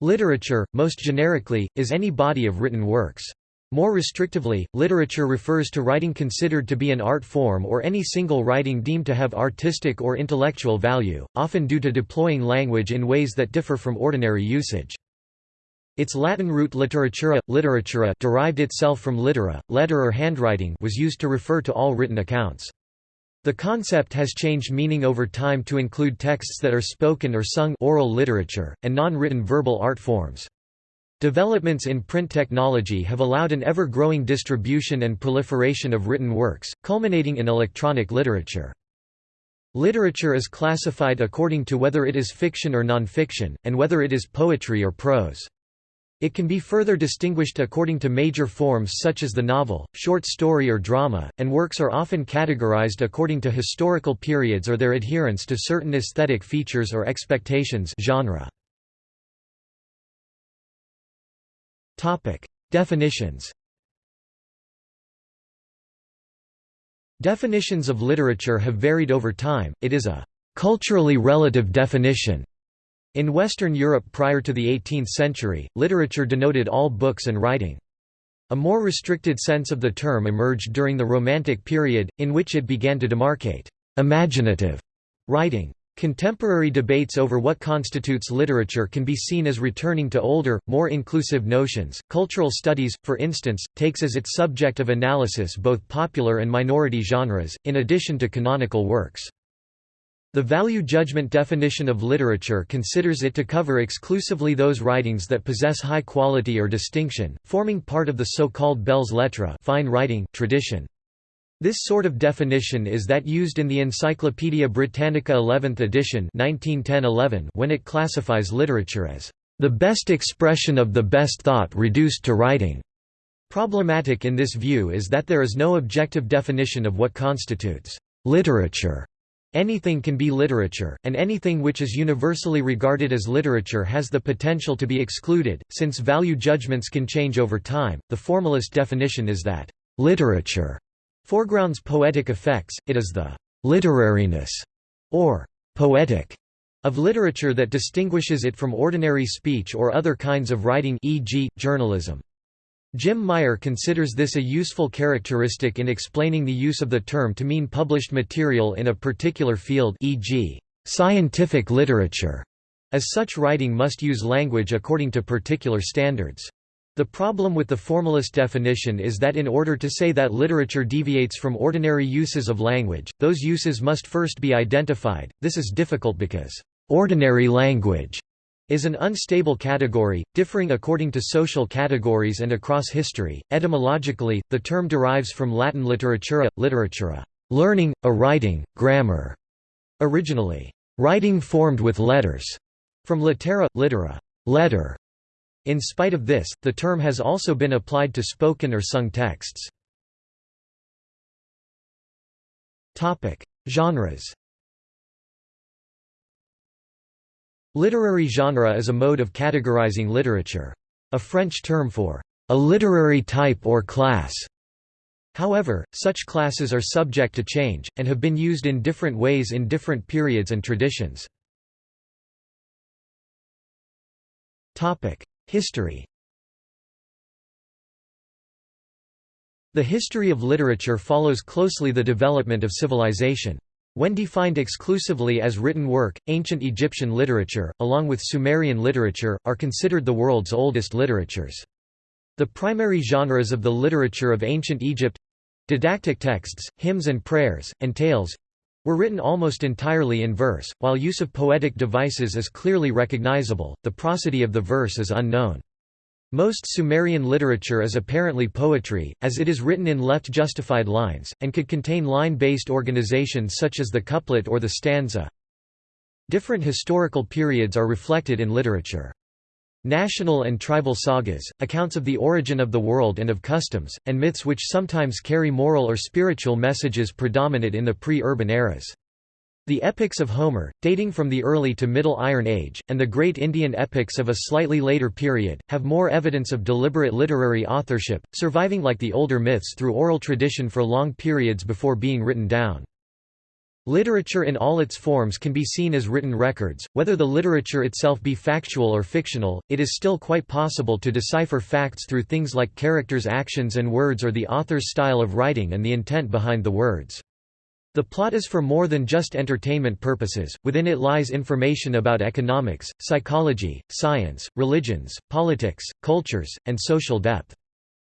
Literature, most generically, is any body of written works. More restrictively, literature refers to writing considered to be an art form or any single writing deemed to have artistic or intellectual value, often due to deploying language in ways that differ from ordinary usage. Its Latin root literatura, literatura derived itself from litera, letter or handwriting was used to refer to all written accounts. The concept has changed meaning over time to include texts that are spoken or sung oral literature, and non-written verbal art forms. Developments in print technology have allowed an ever-growing distribution and proliferation of written works, culminating in electronic literature. Literature is classified according to whether it is fiction or nonfiction, and whether it is poetry or prose. It can be further distinguished according to major forms such as the novel, short story or drama, and works are often categorized according to historical periods or their adherence to certain aesthetic features or expectations genre. Definitions. Definitions of literature have varied over time. It is a culturally relative definition. In Western Europe prior to the 18th century, literature denoted all books and writing. A more restricted sense of the term emerged during the Romantic period, in which it began to demarcate imaginative writing. Contemporary debates over what constitutes literature can be seen as returning to older, more inclusive notions. Cultural studies, for instance, takes as its subject of analysis both popular and minority genres, in addition to canonical works. The value judgment definition of literature considers it to cover exclusively those writings that possess high quality or distinction, forming part of the so-called belles lettres fine writing tradition. This sort of definition is that used in the Encyclopædia Britannica 11th edition 1910 when it classifies literature as the best expression of the best thought reduced to writing. Problematic in this view is that there is no objective definition of what constitutes literature. Anything can be literature, and anything which is universally regarded as literature has the potential to be excluded, since value judgments can change over time. The formalist definition is that literature foregrounds poetic effects, it is the literariness, or poetic, of literature that distinguishes it from ordinary speech or other kinds of writing e.g., journalism. Jim Meyer considers this a useful characteristic in explaining the use of the term to mean published material in a particular field e.g., scientific literature, as such writing must use language according to particular standards. The problem with the formalist definition is that in order to say that literature deviates from ordinary uses of language, those uses must first be identified. This is difficult because ordinary language is an unstable category, differing according to social categories and across history. Etymologically, the term derives from Latin literatura, literatura, learning, a writing, grammar. Originally, writing formed with letters, from litera, littera, letter, in spite of this, the term has also been applied to spoken or sung texts. Topic: Genres Literary genre is a mode of categorizing literature. A French term for a literary type or class. However, such classes are subject to change, and have been used in different ways in different periods and traditions. History The history of literature follows closely the development of civilization. When defined exclusively as written work, ancient Egyptian literature, along with Sumerian literature, are considered the world's oldest literatures. The primary genres of the literature of ancient Egypt—didactic texts, hymns and prayers, and tales, were written almost entirely in verse, while use of poetic devices is clearly recognizable, the prosody of the verse is unknown. Most Sumerian literature is apparently poetry, as it is written in left-justified lines, and could contain line-based organization such as the couplet or the stanza. Different historical periods are reflected in literature. National and tribal sagas, accounts of the origin of the world and of customs, and myths which sometimes carry moral or spiritual messages predominate in the pre-urban eras. The epics of Homer, dating from the early to Middle Iron Age, and the great Indian epics of a slightly later period, have more evidence of deliberate literary authorship, surviving like the older myths through oral tradition for long periods before being written down. Literature in all its forms can be seen as written records, whether the literature itself be factual or fictional, it is still quite possible to decipher facts through things like characters' actions and words or the author's style of writing and the intent behind the words. The plot is for more than just entertainment purposes, within it lies information about economics, psychology, science, religions, politics, cultures, and social depth.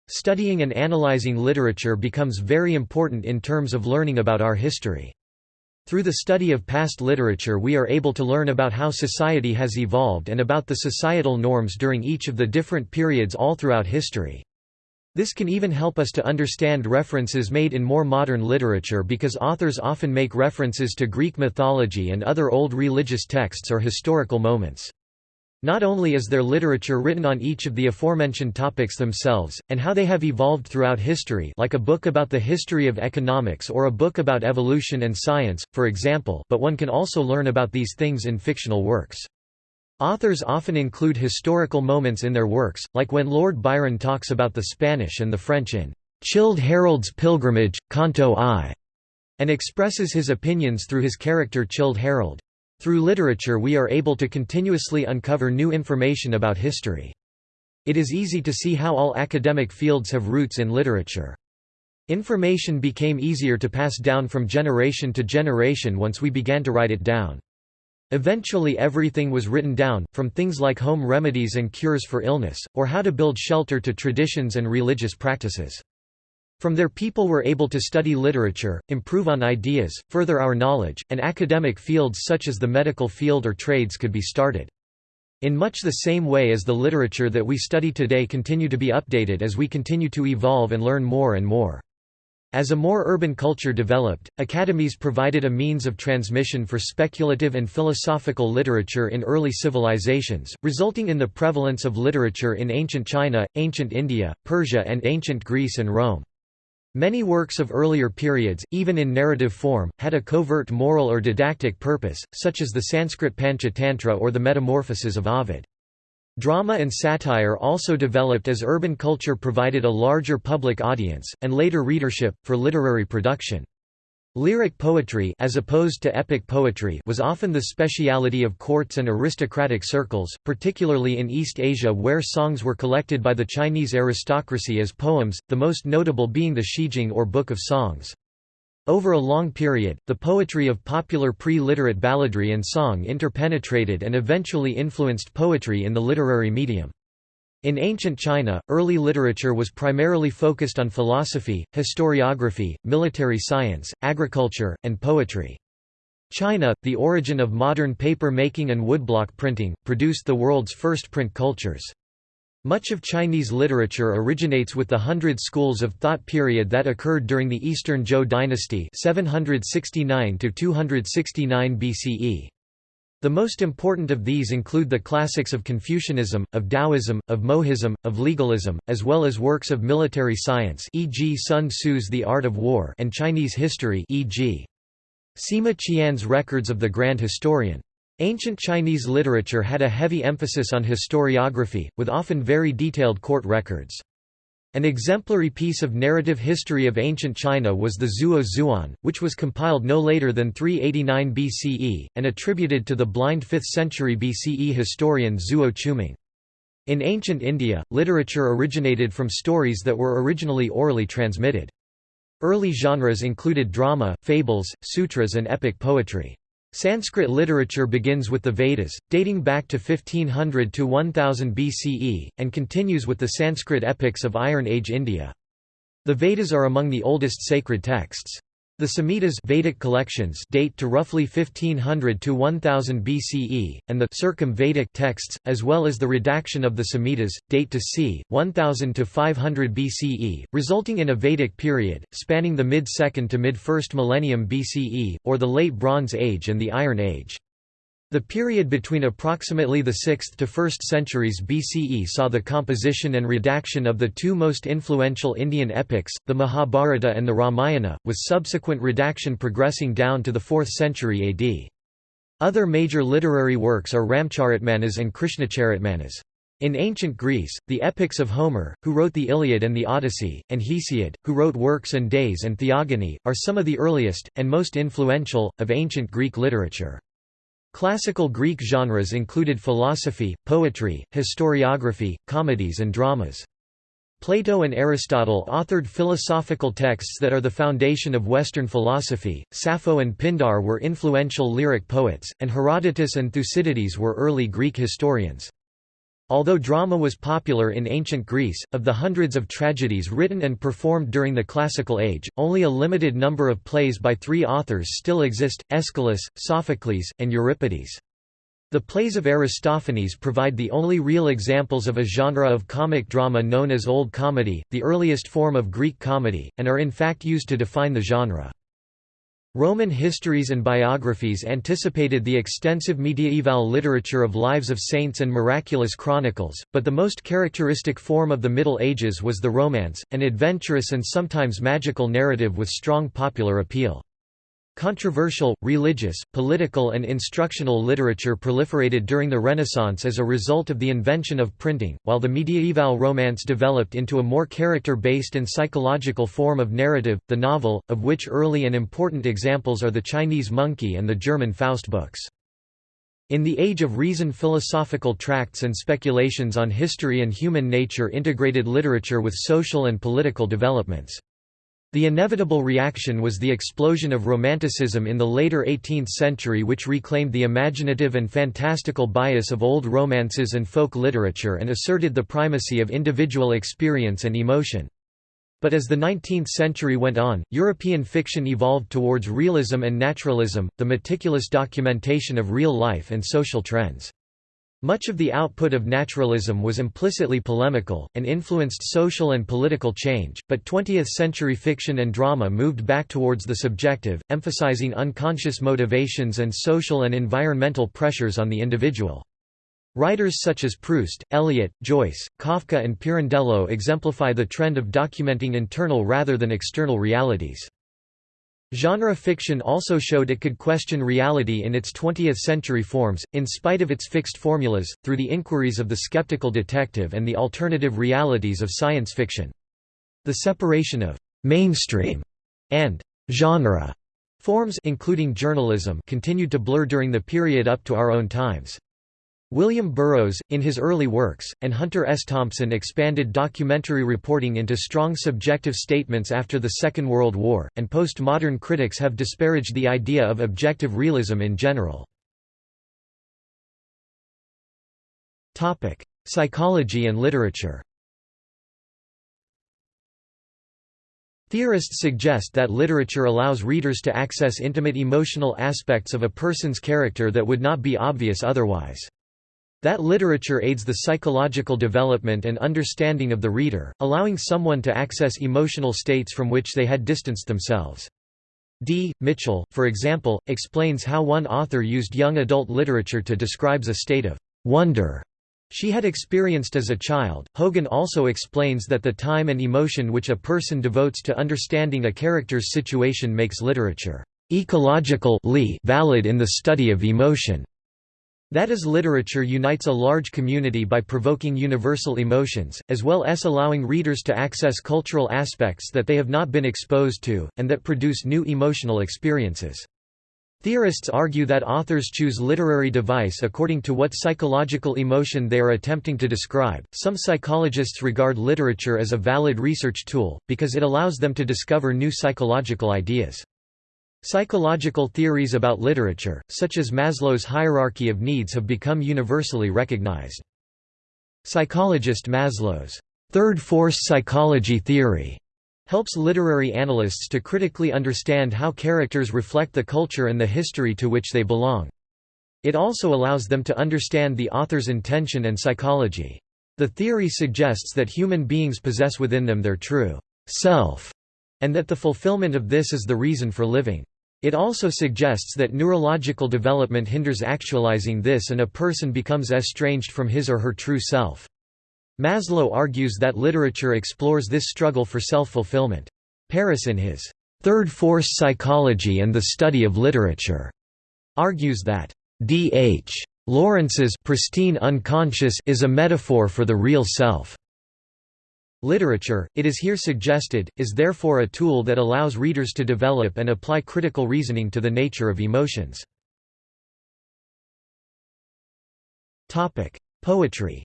Studying and analyzing literature becomes very important in terms of learning about our history. Through the study of past literature we are able to learn about how society has evolved and about the societal norms during each of the different periods all throughout history. This can even help us to understand references made in more modern literature because authors often make references to Greek mythology and other old religious texts or historical moments. Not only is there literature written on each of the aforementioned topics themselves, and how they have evolved throughout history like a book about the history of economics or a book about evolution and science, for example but one can also learn about these things in fictional works. Authors often include historical moments in their works, like when Lord Byron talks about the Spanish and the French in "'Childe Harold's Pilgrimage, Canto I' and expresses his opinions through his character Childe Harold. Through literature we are able to continuously uncover new information about history. It is easy to see how all academic fields have roots in literature. Information became easier to pass down from generation to generation once we began to write it down. Eventually everything was written down, from things like home remedies and cures for illness, or how to build shelter to traditions and religious practices. From there people were able to study literature, improve on ideas, further our knowledge, and academic fields such as the medical field or trades could be started. In much the same way as the literature that we study today continue to be updated as we continue to evolve and learn more and more. As a more urban culture developed, academies provided a means of transmission for speculative and philosophical literature in early civilizations, resulting in the prevalence of literature in ancient China, ancient India, Persia and ancient Greece and Rome. Many works of earlier periods, even in narrative form, had a covert moral or didactic purpose, such as the Sanskrit Panchatantra or the Metamorphoses of Ovid. Drama and satire also developed as urban culture provided a larger public audience, and later readership, for literary production. Lyric poetry as opposed to epic poetry was often the speciality of courts and aristocratic circles, particularly in East Asia where songs were collected by the Chinese aristocracy as poems, the most notable being the Shijing or Book of Songs. Over a long period, the poetry of popular pre-literate balladry and song interpenetrated and eventually influenced poetry in the literary medium. In ancient China, early literature was primarily focused on philosophy, historiography, military science, agriculture, and poetry. China, the origin of modern paper making and woodblock printing, produced the world's first print cultures. Much of Chinese literature originates with the Hundred Schools of Thought period that occurred during the Eastern Zhou dynasty 769 BCE. The most important of these include the classics of Confucianism, of Taoism, of Mohism, of legalism, as well as works of military science e.g. Sun Tzu's The Art of War and Chinese history e.g. Sima Qian's Records of the Grand Historian. Ancient Chinese literature had a heavy emphasis on historiography, with often very detailed court records. An exemplary piece of narrative history of ancient China was the Zuo Zhuan, which was compiled no later than 389 BCE, and attributed to the blind 5th century BCE historian Zuo Qiuming. In ancient India, literature originated from stories that were originally orally transmitted. Early genres included drama, fables, sutras and epic poetry. Sanskrit literature begins with the Vedas, dating back to 1500 to 1000 BCE, and continues with the Sanskrit epics of Iron Age India. The Vedas are among the oldest sacred texts. The Samhitas Vedic collections date to roughly 1500 to 1000 BCE, and the Circum-Vedic texts, as well as the redaction of the Samhitas, date to c. 1000 to 500 BCE, resulting in a Vedic period, spanning the mid-2nd to mid-1st millennium BCE, or the Late Bronze Age and the Iron Age. The period between approximately the 6th to 1st centuries BCE saw the composition and redaction of the two most influential Indian epics, the Mahabharata and the Ramayana, with subsequent redaction progressing down to the 4th century AD. Other major literary works are Ramcharitmanas and Krishnacharitmanas. In ancient Greece, the epics of Homer, who wrote the Iliad and the Odyssey, and Hesiod, who wrote Works and Days and Theogony, are some of the earliest, and most influential, of ancient Greek literature. Classical Greek genres included philosophy, poetry, historiography, comedies and dramas. Plato and Aristotle authored philosophical texts that are the foundation of Western philosophy, Sappho and Pindar were influential lyric poets, and Herodotus and Thucydides were early Greek historians. Although drama was popular in ancient Greece, of the hundreds of tragedies written and performed during the Classical Age, only a limited number of plays by three authors still exist, Aeschylus, Sophocles, and Euripides. The plays of Aristophanes provide the only real examples of a genre of comic drama known as Old Comedy, the earliest form of Greek comedy, and are in fact used to define the genre. Roman histories and biographies anticipated the extensive mediaeval literature of lives of saints and miraculous chronicles, but the most characteristic form of the Middle Ages was the Romance, an adventurous and sometimes magical narrative with strong popular appeal. Controversial, religious, political and instructional literature proliferated during the Renaissance as a result of the invention of printing, while the mediaeval romance developed into a more character-based and psychological form of narrative, the novel, of which early and important examples are the Chinese Monkey and the German Faust books. In the Age of Reason philosophical tracts and speculations on history and human nature integrated literature with social and political developments. The inevitable reaction was the explosion of Romanticism in the later 18th century which reclaimed the imaginative and fantastical bias of old romances and folk literature and asserted the primacy of individual experience and emotion. But as the 19th century went on, European fiction evolved towards realism and naturalism, the meticulous documentation of real life and social trends. Much of the output of naturalism was implicitly polemical, and influenced social and political change, but 20th-century fiction and drama moved back towards the subjective, emphasizing unconscious motivations and social and environmental pressures on the individual. Writers such as Proust, Eliot, Joyce, Kafka and Pirandello exemplify the trend of documenting internal rather than external realities. Genre fiction also showed it could question reality in its 20th-century forms, in spite of its fixed formulas, through the inquiries of the skeptical detective and the alternative realities of science fiction. The separation of «mainstream» and «genre» forms including journalism continued to blur during the period up to our own times. William Burroughs, in his early works, and Hunter S. Thompson expanded documentary reporting into strong subjective statements after the Second World War, and postmodern critics have disparaged the idea of objective realism in general. Psychology and literature Theorists suggest that literature allows readers to access intimate emotional aspects of a person's character that would not be obvious otherwise. That literature aids the psychological development and understanding of the reader, allowing someone to access emotional states from which they had distanced themselves. D. Mitchell, for example, explains how one author used young adult literature to describe a state of wonder she had experienced as a child. Hogan also explains that the time and emotion which a person devotes to understanding a character's situation makes literature ecological valid in the study of emotion. That is literature unites a large community by provoking universal emotions, as well as allowing readers to access cultural aspects that they have not been exposed to, and that produce new emotional experiences. Theorists argue that authors choose literary device according to what psychological emotion they are attempting to describe. Some psychologists regard literature as a valid research tool, because it allows them to discover new psychological ideas. Psychological theories about literature, such as Maslow's hierarchy of needs have become universally recognized. Psychologist Maslow's third force psychology theory helps literary analysts to critically understand how characters reflect the culture and the history to which they belong. It also allows them to understand the author's intention and psychology. The theory suggests that human beings possess within them their true self, and that the fulfillment of this is the reason for living. It also suggests that neurological development hinders actualizing this and a person becomes estranged from his or her true self. Maslow argues that literature explores this struggle for self-fulfillment. Paris in his Third Force Psychology and the Study of Literature argues that D.H. Lawrence's pristine unconscious is a metaphor for the real self. Literature, it is here suggested, is therefore a tool that allows readers to develop and apply critical reasoning to the nature of emotions. Poetry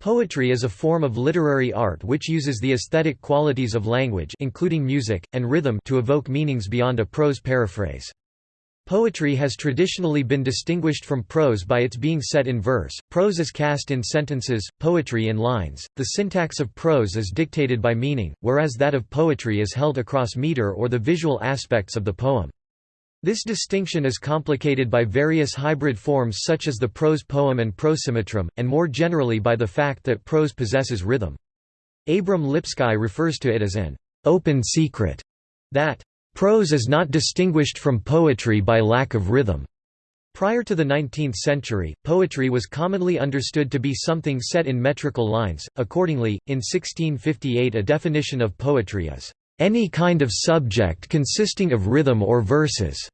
Poetry is a form of literary art which uses the aesthetic qualities of language including music, and rhythm to evoke meanings beyond a prose paraphrase. Poetry has traditionally been distinguished from prose by its being set in verse, prose is cast in sentences, poetry in lines. The syntax of prose is dictated by meaning, whereas that of poetry is held across meter or the visual aspects of the poem. This distinction is complicated by various hybrid forms such as the prose poem and prosimetrum, and more generally by the fact that prose possesses rhythm. Abram Lipsky refers to it as an open secret that prose is not distinguished from poetry by lack of rhythm. Prior to the 19th century, poetry was commonly understood to be something set in metrical lines. Accordingly, in 1658 a definition of poetry is any kind of subject consisting of rhythm or verses.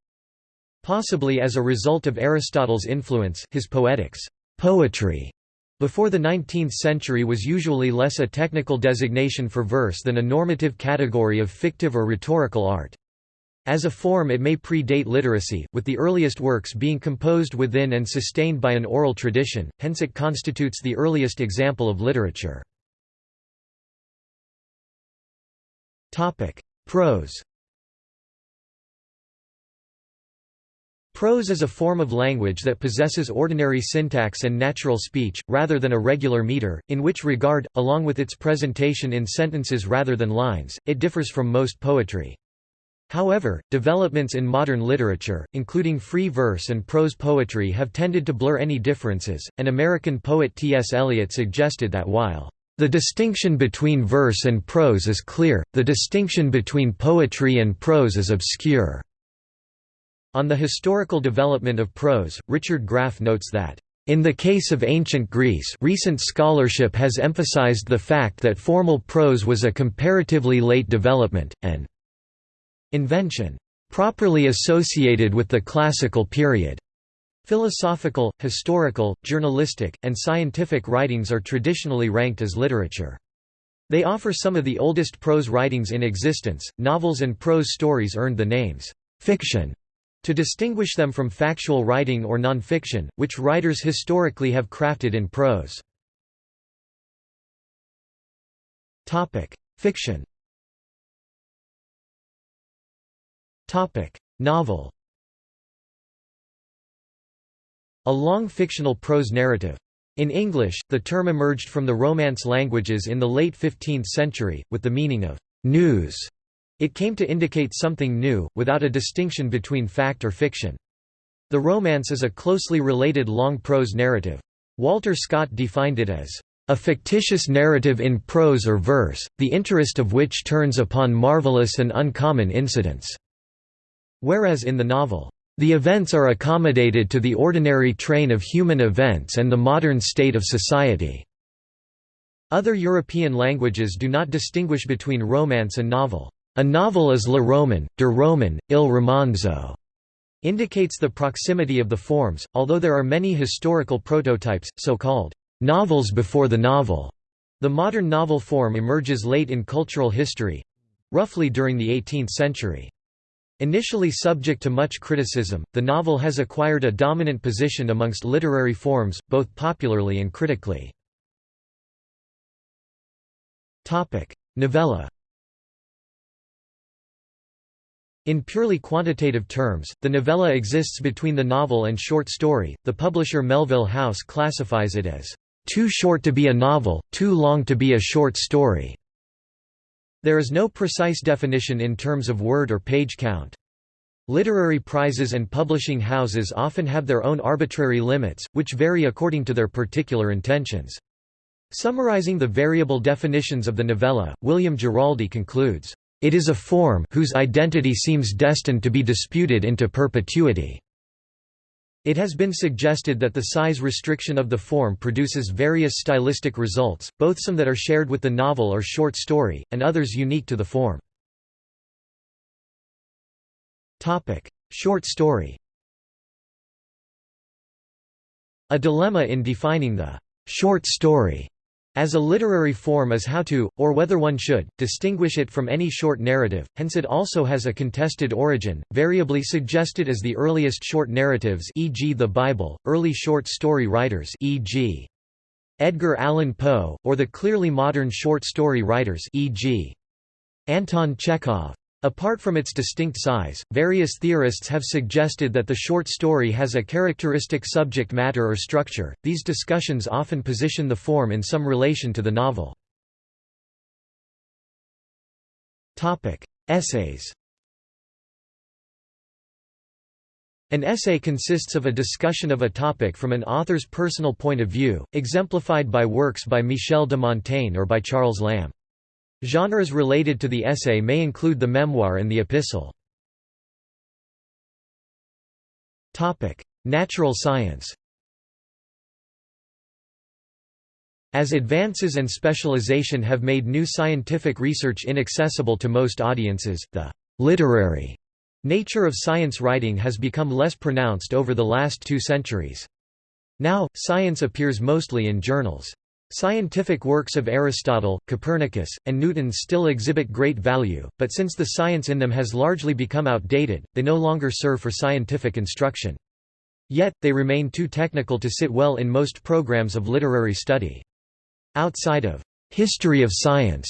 Possibly as a result of Aristotle's influence his Poetics poetry", before the 19th century was usually less a technical designation for verse than a normative category of fictive or rhetorical art. As a form it may predate literacy, with the earliest works being composed within and sustained by an oral tradition, hence it constitutes the earliest example of literature. Prose Prose is a form of language that possesses ordinary syntax and natural speech, rather than a regular meter, in which regard, along with its presentation in sentences rather than lines, it differs from most poetry. However, developments in modern literature, including free verse and prose poetry have tended to blur any differences, and American poet T.S. Eliot suggested that while the distinction between verse and prose is clear, the distinction between poetry and prose is obscure. On the historical development of prose, Richard Graff notes that, "...in the case of ancient Greece recent scholarship has emphasized the fact that formal prose was a comparatively late development, an invention properly associated with the classical period." Philosophical, historical, journalistic, and scientific writings are traditionally ranked as literature. They offer some of the oldest prose writings in existence. Novels and prose stories earned the names fiction to distinguish them from factual writing or nonfiction, which writers historically have crafted in prose. Topic: Fiction Novel A long fictional prose narrative. In English, the term emerged from the Romance languages in the late 15th century, with the meaning of «news» It came to indicate something new, without a distinction between fact or fiction. The Romance is a closely related long prose narrative. Walter Scott defined it as a fictitious narrative in prose or verse, the interest of which turns upon marvelous and uncommon incidents." Whereas in the novel, "...the events are accommodated to the ordinary train of human events and the modern state of society." Other European languages do not distinguish between romance and novel. A novel is le roman, der roman, il romanzo, indicates the proximity of the forms, although there are many historical prototypes, so-called novels before the novel. The modern novel form emerges late in cultural history—roughly during the 18th century. Initially subject to much criticism, the novel has acquired a dominant position amongst literary forms, both popularly and critically. Novella In purely quantitative terms, the novella exists between the novel and short story. The publisher Melville House classifies it as too short to be a novel, too long to be a short story. There is no precise definition in terms of word or page count. Literary prizes and publishing houses often have their own arbitrary limits, which vary according to their particular intentions. Summarizing the variable definitions of the novella, William Giraldi concludes, it is a form whose identity seems destined to be disputed into perpetuity. It has been suggested that the size restriction of the form produces various stylistic results, both some that are shared with the novel or short story, and others unique to the form. Short story A dilemma in defining the «short story» as a literary form is how to, or whether one should, distinguish it from any short narrative, hence it also has a contested origin, variably suggested as the earliest short narratives e.g. the Bible, early short story writers e.g. Edgar Allan Poe, or the clearly modern short story writers e.g. Anton Chekhov. Apart from its distinct size, various theorists have suggested that the short story has a characteristic subject matter or structure. These discussions often position the form in some relation to the novel. Topic: Essays. An essay consists of a discussion of a topic from an author's personal point of view, exemplified by works by Michel de Montaigne or by Charles Lamb. Genres related to the essay may include the memoir and the epistle. Natural science As advances and specialization have made new scientific research inaccessible to most audiences, the «literary» nature of science writing has become less pronounced over the last two centuries. Now, science appears mostly in journals. Scientific works of Aristotle, Copernicus, and Newton still exhibit great value, but since the science in them has largely become outdated, they no longer serve for scientific instruction. Yet, they remain too technical to sit well in most programs of literary study. Outside of «history of science»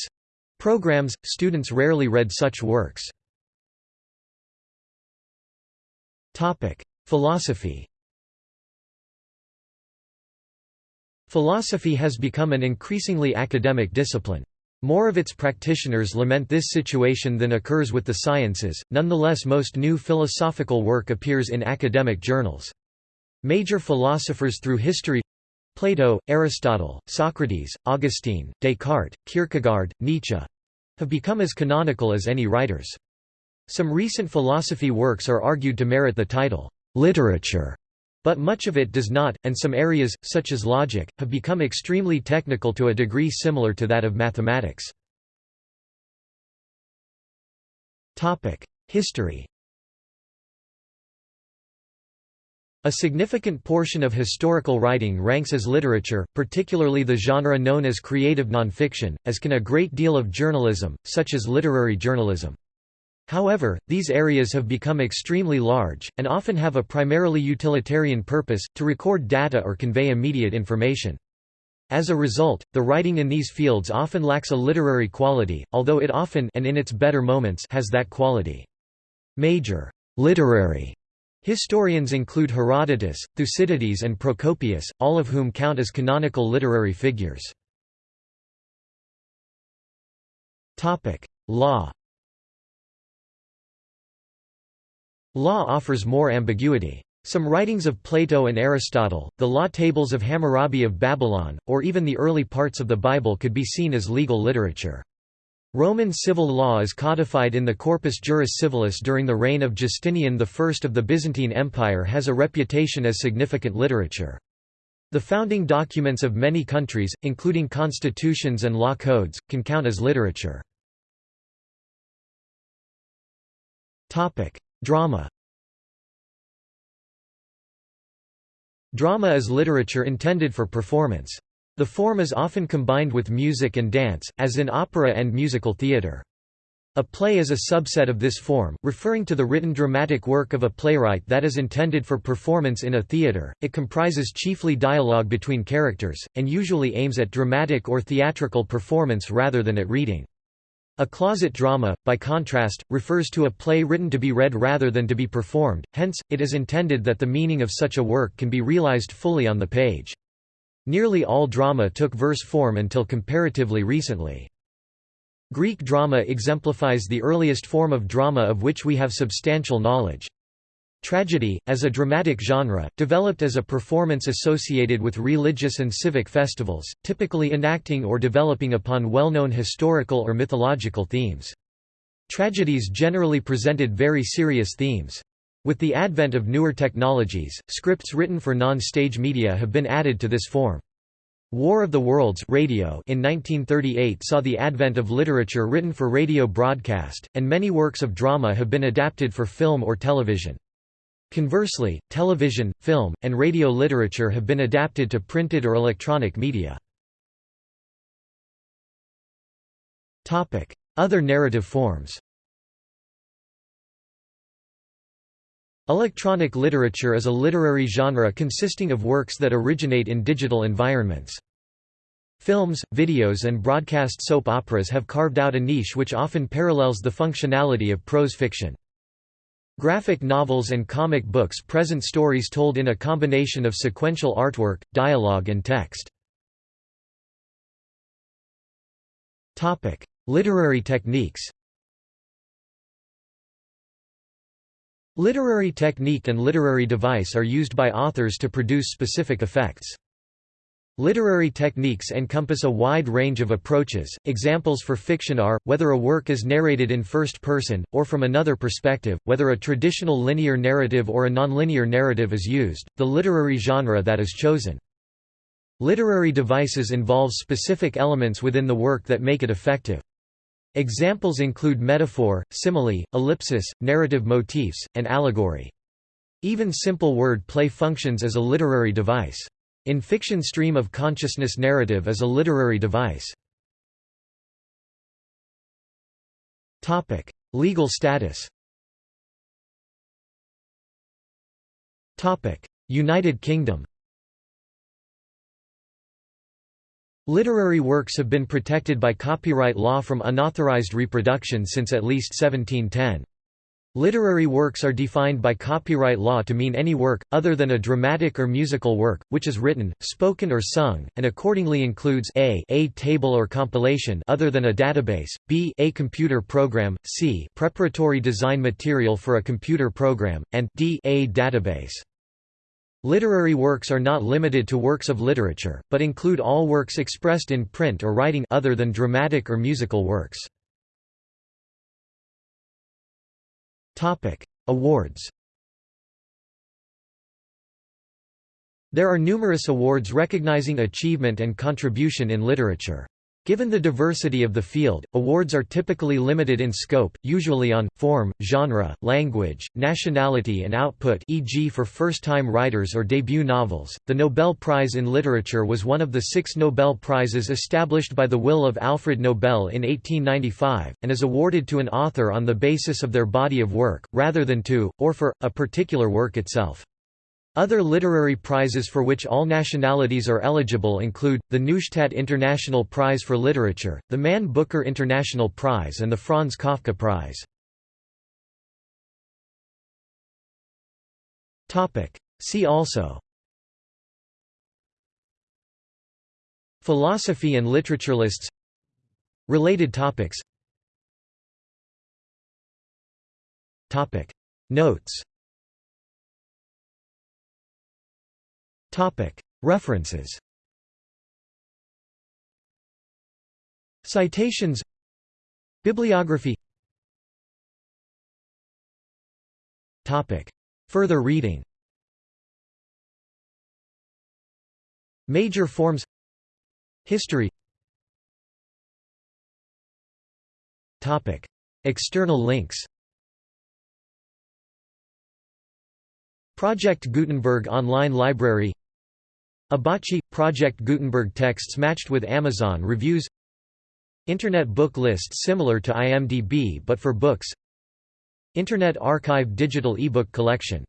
programs, students rarely read such works. Philosophy Philosophy has become an increasingly academic discipline. More of its practitioners lament this situation than occurs with the sciences, nonetheless most new philosophical work appears in academic journals. Major philosophers through history Plato, Aristotle, Socrates, Augustine, Descartes, Kierkegaard, Nietzsche have become as canonical as any writers. Some recent philosophy works are argued to merit the title, literature, but much of it does not, and some areas, such as logic, have become extremely technical to a degree similar to that of mathematics. History A significant portion of historical writing ranks as literature, particularly the genre known as creative nonfiction, as can a great deal of journalism, such as literary journalism. However, these areas have become extremely large, and often have a primarily utilitarian purpose, to record data or convey immediate information. As a result, the writing in these fields often lacks a literary quality, although it often and in its better moments has that quality. Major literary historians include Herodotus, Thucydides and Procopius, all of whom count as canonical literary figures. Law Law offers more ambiguity. Some writings of Plato and Aristotle, the law tables of Hammurabi of Babylon, or even the early parts of the Bible could be seen as legal literature. Roman civil law is codified in the Corpus Juris Civilis during the reign of Justinian I of the Byzantine Empire has a reputation as significant literature. The founding documents of many countries, including constitutions and law codes, can count as literature. Drama Drama is literature intended for performance. The form is often combined with music and dance, as in opera and musical theatre. A play is a subset of this form, referring to the written dramatic work of a playwright that is intended for performance in a theatre. It comprises chiefly dialogue between characters, and usually aims at dramatic or theatrical performance rather than at reading. A closet drama, by contrast, refers to a play written to be read rather than to be performed, hence, it is intended that the meaning of such a work can be realized fully on the page. Nearly all drama took verse form until comparatively recently. Greek drama exemplifies the earliest form of drama of which we have substantial knowledge. Tragedy, as a dramatic genre, developed as a performance associated with religious and civic festivals, typically enacting or developing upon well-known historical or mythological themes. Tragedies generally presented very serious themes. With the advent of newer technologies, scripts written for non-stage media have been added to this form. War of the Worlds radio in 1938 saw the advent of literature written for radio broadcast, and many works of drama have been adapted for film or television. Conversely, television, film, and radio literature have been adapted to printed or electronic media. Other narrative forms Electronic literature is a literary genre consisting of works that originate in digital environments. Films, videos and broadcast soap operas have carved out a niche which often parallels the functionality of prose fiction. Graphic novels and comic books present stories told in a combination of sequential artwork, dialogue and text. Literary techniques Literary technique and literary device are used by authors to produce specific effects. Literary techniques encompass a wide range of approaches. Examples for fiction are whether a work is narrated in first person, or from another perspective, whether a traditional linear narrative or a nonlinear narrative is used, the literary genre that is chosen. Literary devices involve specific elements within the work that make it effective. Examples include metaphor, simile, ellipsis, narrative motifs, and allegory. Even simple word play functions as a literary device. In fiction stream of consciousness narrative is a literary device. Topic: Legal status Topic: United Kingdom Literary works have been protected by copyright law from unauthorized reproduction since at least 1710. Literary works are defined by copyright law to mean any work, other than a dramatic or musical work, which is written, spoken or sung, and accordingly includes a, a table or compilation other than a database, b, a computer program, c, preparatory design material for a computer program, and d, a database. Literary works are not limited to works of literature, but include all works expressed in print or writing other than dramatic or musical works. Awards There are numerous awards recognizing achievement and contribution in literature. Given the diversity of the field, awards are typically limited in scope, usually on, form, genre, language, nationality and output e.g. for first-time writers or debut novels. The Nobel Prize in Literature was one of the six Nobel Prizes established by the will of Alfred Nobel in 1895, and is awarded to an author on the basis of their body of work, rather than to, or for, a particular work itself. Other literary prizes for which all nationalities are eligible include, the Neustadt International Prize for Literature, the Man Booker International Prize and the Franz Kafka Prize. See also Philosophy and literature lists Related topics Notes References. Citations. Bibliography. Further reading. Major forms. History. External links. Project Gutenberg Online Library Abacci – Project Gutenberg texts matched with Amazon reviews. Internet book list similar to IMDb but for books. Internet Archive digital ebook collection